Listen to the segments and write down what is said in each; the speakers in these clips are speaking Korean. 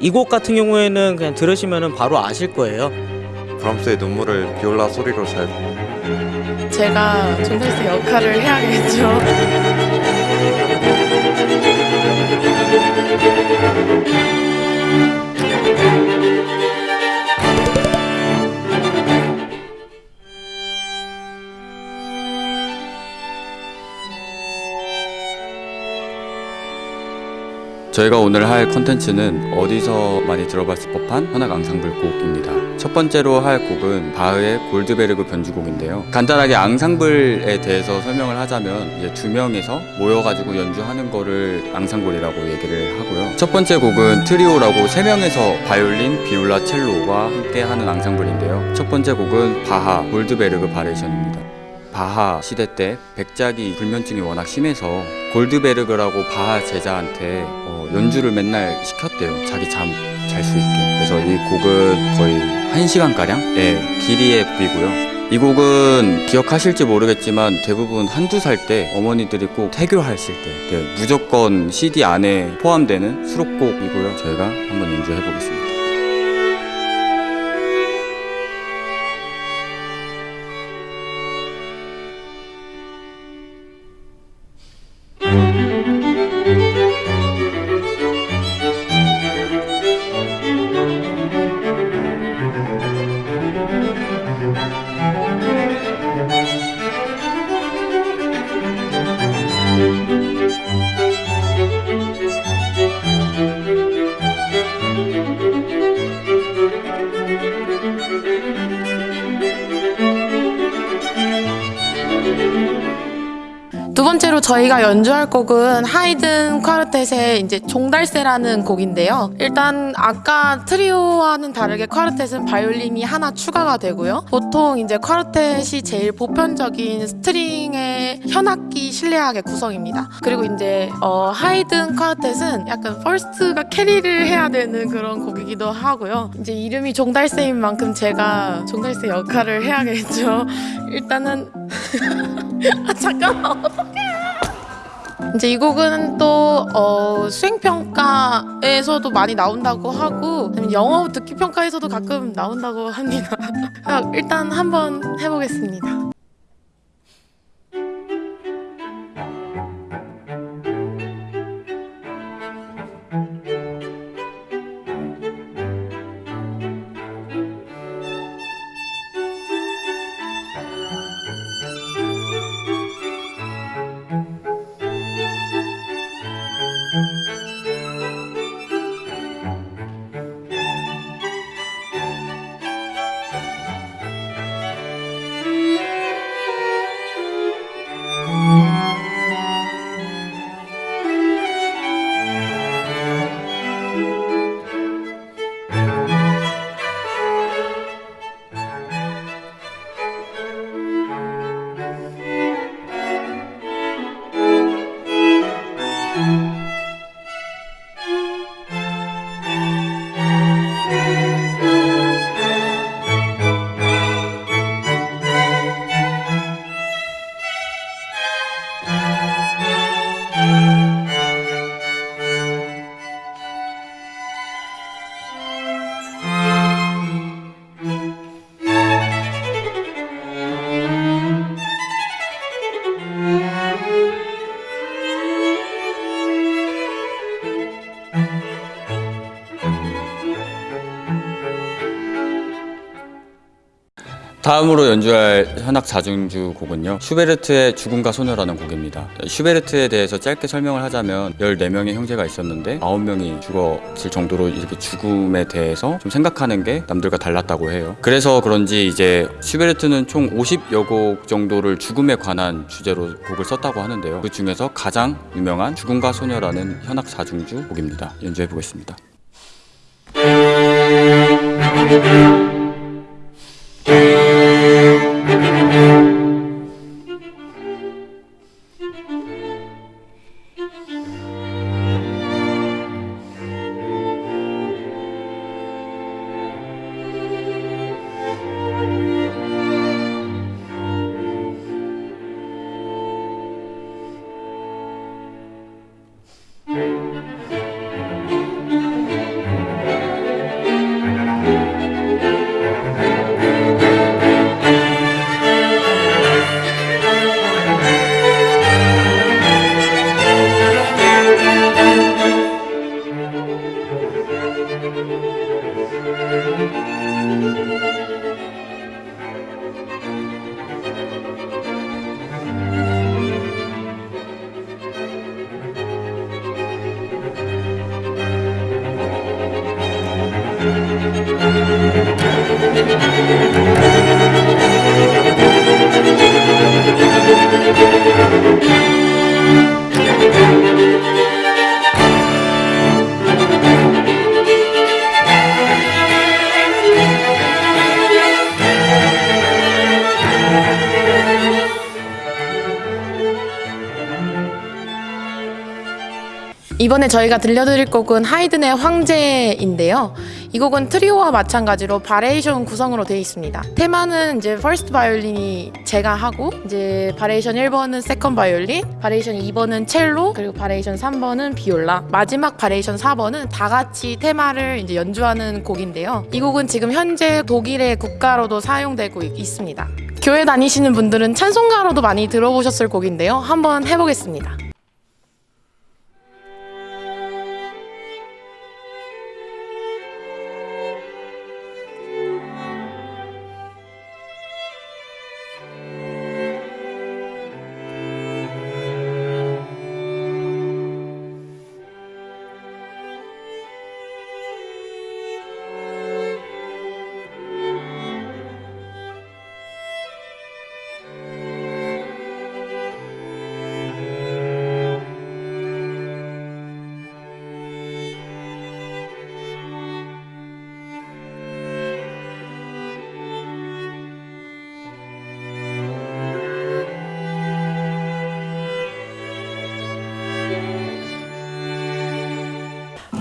이 곡 같은 경우에는 그냥 들으시면 바로 아실 거예요. 브람스의 눈물을 비올라 소리로 잘 제가 종달새 역할을 해야겠죠. 저희가 오늘 할 컨텐츠는 어디서 많이 들어봤을 법한 현악 앙상블 곡입니다. 첫 번째로 할 곡은 바흐의 골드베르그 변주곡인데요. 간단하게 앙상블에 대해서 설명을 하자면 이제 두 명에서 모여가지고 연주하는 거를 앙상블이라고 얘기를 하고요. 첫 번째 곡은 트리오라고 세 명에서 바이올린, 비올라, 첼로와 함께 하는 앙상블인데요. 첫 번째 곡은 바하 골드베르그 variation입니다. 바하 시대 때 백작이 불면증이 워낙 심해서 골드베르그라고 바하 제자한테 어, 연주를 맨날 시켰대요. 자기 잠 잘 수 있게. 그래서 이 곡은 거의 1시간가량? 예, 길이의 곡이고요. 이 곡은 기억하실지 모르겠지만 대부분 한두 살 때 어머니들이 꼭 태교하실 때 네, 무조건 CD 안에 포함되는 수록곡이고요. 저희가 한번 연주해 보겠습니다. 두 번째로 저희가 연주할 곡은 하이든 quartet의 이제 종달새라는 곡인데요. 일단 아까 트리오와는 다르게 quartet은 바이올린이 하나 추가가 되고요. 보통 이제 quartet이 제일 보편적인 string의 현악기 실내악의 구성입니다. 그리고 이제 어, 하이든 quartet은 약간 first가 carry를 해야 되는 그런 곡이기도 하고요. 이제 이름이 종달새인 만큼 제가 종달새 역할을 해야겠죠. 일단은 아 잠깐만 이제 이 곡은 또 어, 수행 평가에서도 많이 나온다고 하고 영어 듣기 평가에서도 가끔 나온다고 합니다. 일단 한번 해보겠습니다. 다음으로 연주할 현악 자중주 곡은요. 슈베르트의 죽음과 소녀라는 곡입니다. 슈베르트에 대해서 짧게 설명을 하자면 14명의 형제가 있었는데 9명이 죽었을 정도로 이렇게 죽음에 대해서 좀 생각하는 게 남들과 달랐다고 해요. 그래서 그런지 이제 슈베르트는 총 50여 곡 정도를 죽음에 관한 주제로 곡을 썼다고 하는데요. 그 중에서 가장 유명한 죽음과 소녀라는 현악 자중주 곡입니다. 연주해 보겠습니다 Thank 이번에 저희가 들려드릴 곡은 하이든의 황제인데요. 이 곡은 트리오와 마찬가지로 variation 구성으로 되어 있습니다. 테마는 이제 first 바이올린이 제가 하고 이제 variation 1번은 second 바이올린, variation 2번은 첼로, 그리고 variation 3번은 비올라, 마지막 variation 4번은 다 같이 테마를 이제 연주하는 곡인데요. 이 곡은 지금 현재 독일의 국가로도 사용되고 있- 있습니다. 교회 다니시는 분들은 찬송가로도 많이 들어보셨을 곡인데요. 한번 해보겠습니다.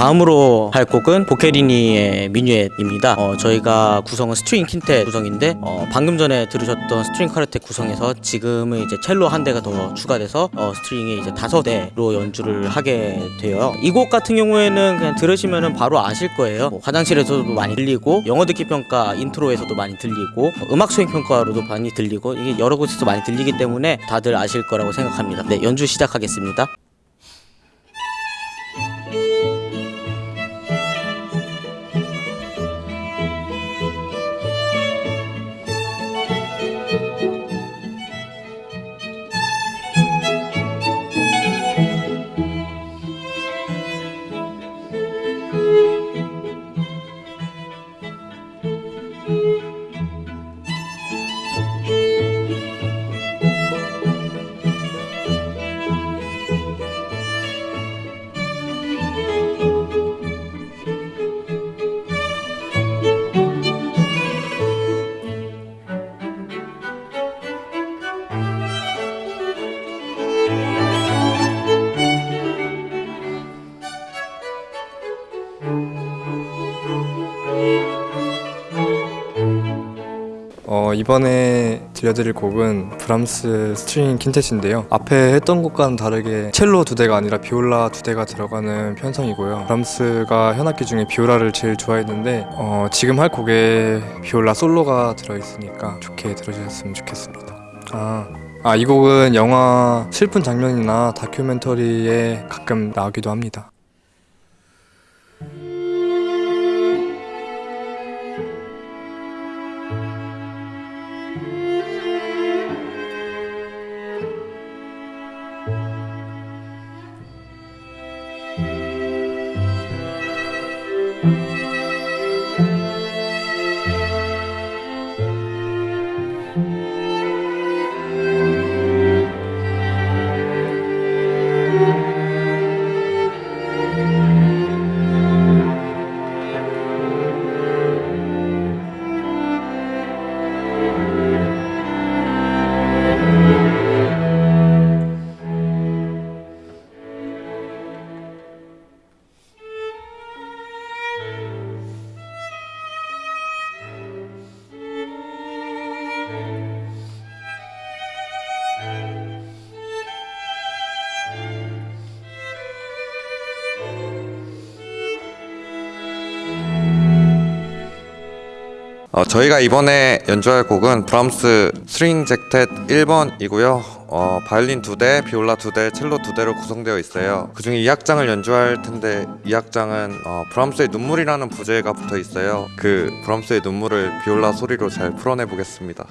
다음으로 할 곡은 보케리니의 미뉴엣입니다. 어, 저희가 구성은 string quintet 구성인데 어, 방금 전에 들으셨던 string quartet 구성에서 지금은 이제 첼로 한 대가 더 추가돼서 어, string이 이제 다섯 대로 연주를 하게 돼요. 이 곡 같은 경우에는 그냥 들으시면은 바로 아실 거예요. 뭐 화장실에서도 많이 들리고 영어 듣기 평가 intro에서도 많이 들리고 어, 음악 수행 평가로도 많이 들리고 이게 여러 곳에서 많이 들리기 때문에 다들 아실 거라고 생각합니다. 네, 연주 시작하겠습니다. 이번에 들려드릴 곡은 브람스 string quintet인데요. 앞에 했던 곡과는 다르게 첼로 두 대가 아니라 비올라 두 대가 들어가는 편성이고요. 브람스가 현악기 중에 비올라를 제일 좋아했는데 어, 지금 할 곡에 비올라 솔로가 들어있으니까 좋게 들어주셨으면 좋겠습니다. 아, 아, 이 곡은 영화 슬픈 장면이나 다큐멘터리에 가끔 나오기도 합니다. 어, 저희가 이번에 연주할 곡은 브람스 string sextet 1번이고요. 어, 바이올린 두 대, 비올라 두 대, 첼로 두 대로 구성되어 있어요. 그 중에 이 악장을 연주할 텐데 이 악장은 어, 브람스의 눈물이라는 부제가 붙어 있어요. 그 브람스의 눈물을 비올라 소리로 잘 풀어내 보겠습니다.